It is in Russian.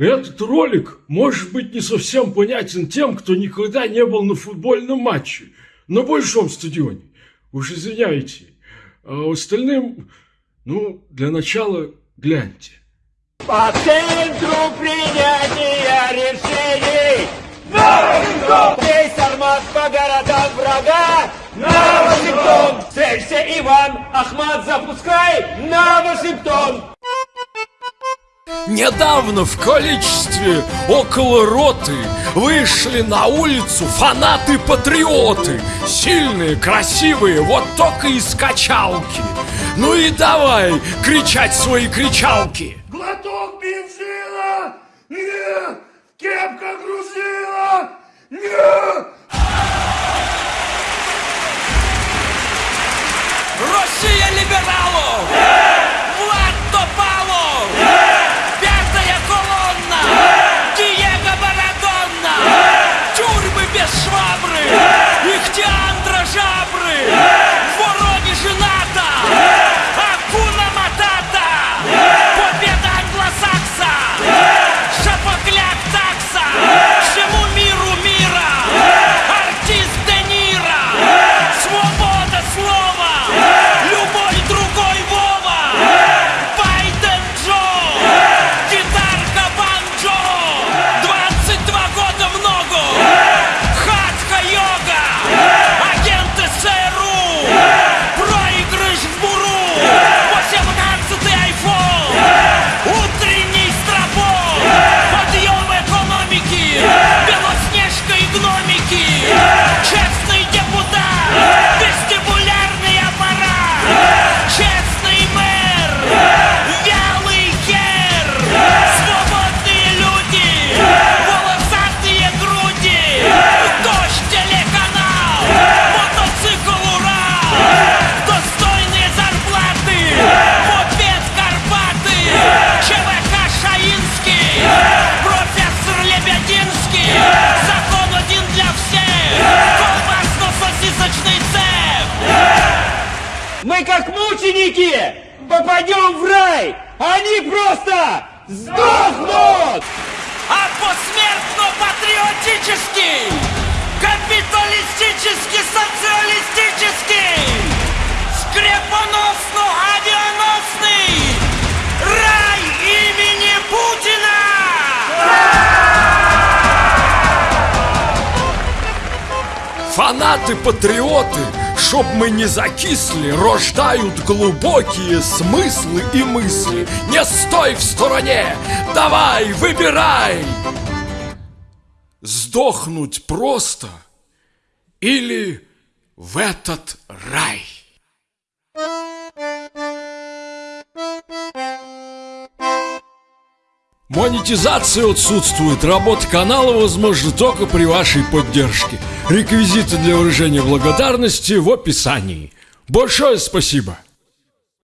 Этот ролик может быть не совсем понятен тем, кто никогда не был на футбольном матче на большом стадионе. Уж извиняйте. А остальным, ну, для начала гляньте. По центру принятия решений на Весь армат по городам врага на Вашингтон! Целься, Иван! Ахмат, запускай на Вашингтон! Недавно в количестве около роты вышли на улицу фанаты-патриоты Сильные, красивые, вот только из качалки Ну и давай кричать свои кричалки Глоток бензина! Нет! Кепка грузила! Нет! Мы как мученики попадем в рай! Они просто сдохнут! а посмертно-патриотический, капиталистический, социалистический, скрепоносно-авианосный рай имени Путина! Фанаты-патриоты, чтоб мы не закисли, рождают глубокие смыслы и мысли. Не стой в стороне, давай, выбирай! Сдохнуть просто или в этот рай? Монетизация отсутствует. Работа канала возможна только при вашей поддержке. Реквизиты для выражения благодарности в описании. Большое спасибо!